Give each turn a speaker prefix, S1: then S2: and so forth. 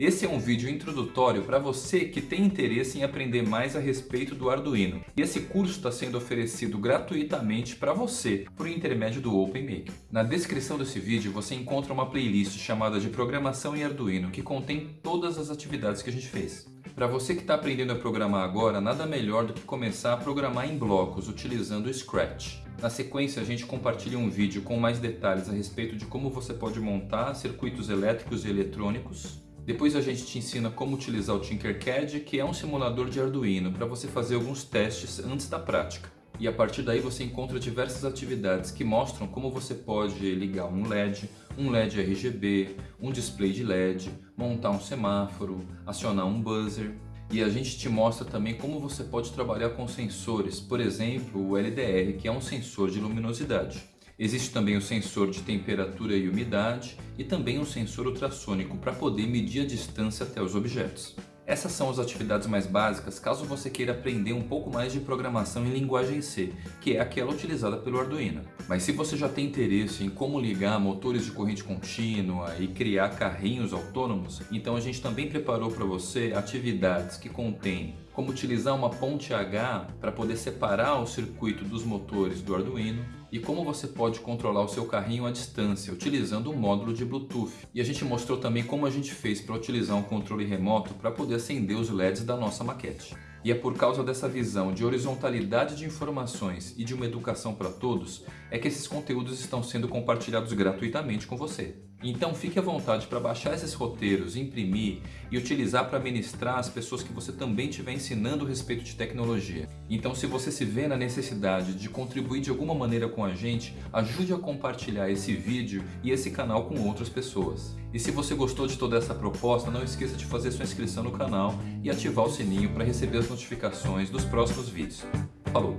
S1: Esse é um vídeo introdutório para você que tem interesse em aprender mais a respeito do Arduino. E esse curso está sendo oferecido gratuitamente para você por intermédio do OpenMaker. Na descrição desse vídeo você encontra uma playlist chamada de Programação em Arduino que contém todas as atividades que a gente fez. Para você que está aprendendo a programar agora, nada melhor do que começar a programar em blocos utilizando o Scratch. Na sequência, a gente compartilha um vídeo com mais detalhes a respeito de como você pode montar circuitos elétricos e eletrônicos, depois a gente te ensina como utilizar o Tinkercad, que é um simulador de Arduino, para você fazer alguns testes antes da prática. E a partir daí você encontra diversas atividades que mostram como você pode ligar um LED, um LED RGB, um display de LED, montar um semáforo, acionar um buzzer. E a gente te mostra também como você pode trabalhar com sensores, por exemplo o LDR, que é um sensor de luminosidade. Existe também o sensor de temperatura e umidade e também um sensor ultrassônico para poder medir a distância até os objetos. Essas são as atividades mais básicas caso você queira aprender um pouco mais de programação em linguagem C, que é aquela utilizada pelo Arduino. Mas se você já tem interesse em como ligar motores de corrente contínua e criar carrinhos autônomos, então a gente também preparou para você atividades que contêm como utilizar uma ponte H para poder separar o circuito dos motores do Arduino e como você pode controlar o seu carrinho à distância utilizando um módulo de Bluetooth. E a gente mostrou também como a gente fez para utilizar um controle remoto para poder acender os LEDs da nossa maquete. E é por causa dessa visão de horizontalidade de informações e de uma educação para todos é que esses conteúdos estão sendo compartilhados gratuitamente com você. Então fique à vontade para baixar esses roteiros, imprimir e utilizar para ministrar as pessoas que você também estiver ensinando a respeito de tecnologia. Então se você se vê na necessidade de contribuir de alguma maneira com a gente, ajude a compartilhar esse vídeo e esse canal com outras pessoas. E se você gostou de toda essa proposta, não esqueça de fazer sua inscrição no canal e ativar o sininho para receber as notificações dos próximos vídeos. Falou!